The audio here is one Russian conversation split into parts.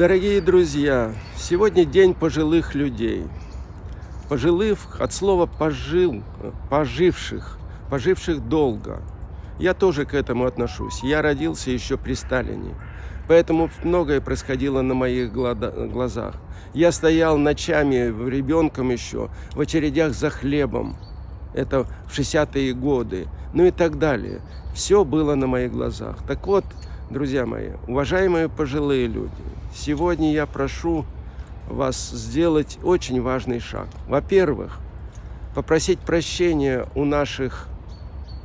Дорогие друзья, сегодня день пожилых людей. Пожилых от слова «пожил», «поживших», «поживших долго». Я тоже к этому отношусь. Я родился еще при Сталине. Поэтому многое происходило на моих глазах. Я стоял ночами, ребенком еще, в очередях за хлебом. Это в 60-е годы. Ну и так далее. Все было на моих глазах. Так вот, друзья мои, уважаемые пожилые люди, сегодня я прошу вас сделать очень важный шаг. Во-первых, попросить прощения у наших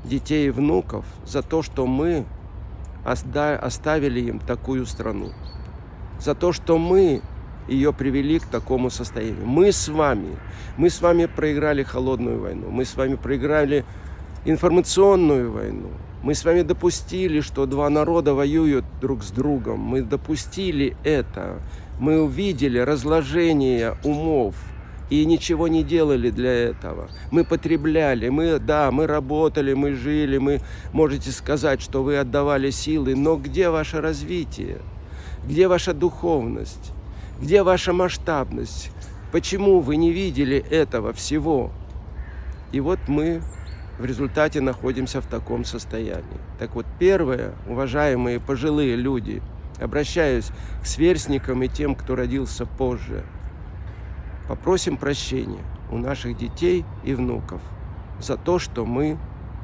детей и внуков за то, что мы оставили им такую страну. За то, что мы ее привели к такому состоянию. Мы с вами, мы с вами проиграли холодную войну, мы с вами проиграли информационную войну. Мы с вами допустили, что два народа воюют друг с другом. Мы допустили это. Мы увидели разложение умов и ничего не делали для этого. Мы потребляли, мы, да, мы работали, мы жили, мы можете сказать, что вы отдавали силы, но где ваше развитие? Где ваша духовность? Где ваша масштабность? Почему вы не видели этого всего? И вот мы в результате находимся в таком состоянии. Так вот, первое, уважаемые пожилые люди, обращаюсь к сверстникам и тем, кто родился позже, попросим прощения у наших детей и внуков за то, что мы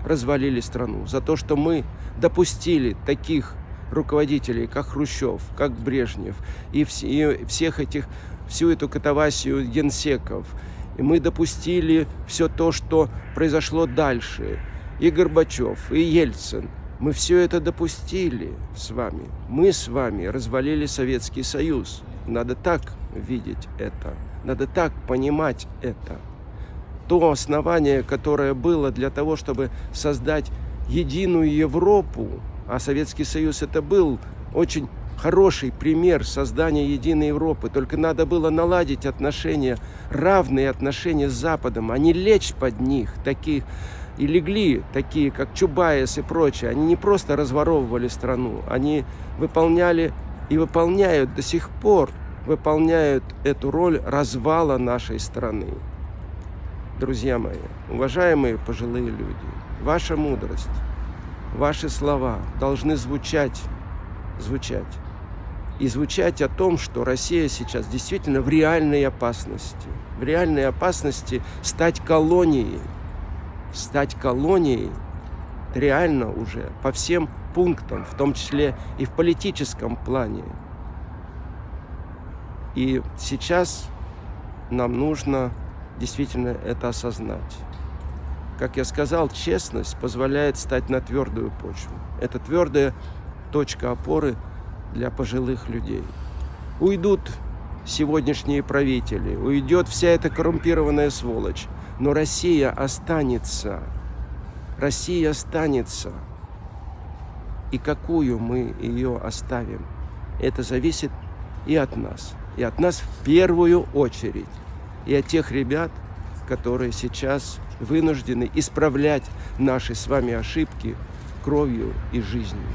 развалили страну, за то, что мы допустили таких руководителей, как Хрущев, как Брежнев, и, вс и всех этих, всю эту катавасию генсеков. И мы допустили все то, что произошло дальше. И Горбачев, и Ельцин. Мы все это допустили с вами. Мы с вами развалили Советский Союз. Надо так видеть это. Надо так понимать это. То основание, которое было для того, чтобы создать единую Европу, а Советский Союз это был очень хороший пример создания единой Европы. Только надо было наладить отношения, равные отношения с Западом, а не лечь под них, таких и легли, такие как Чубайс и прочие. Они не просто разворовывали страну, они выполняли и выполняют до сих пор, выполняют эту роль развала нашей страны. Друзья мои, уважаемые пожилые люди, ваша мудрость – ваши слова должны звучать, звучать. И звучать о том, что Россия сейчас действительно в реальной опасности. В реальной опасности стать колонией. Стать колонией реально уже по всем пунктам, в том числе и в политическом плане. И сейчас нам нужно действительно это осознать. Как я сказал, честность позволяет стать на твердую почву. Это твердая точка опоры для пожилых людей. Уйдут сегодняшние правители, уйдет вся эта коррумпированная сволочь, но Россия останется. Россия останется. И какую мы ее оставим, это зависит и от нас. И от нас в первую очередь. И от тех ребят, которые сейчас вынуждены исправлять наши с вами ошибки кровью и жизнью.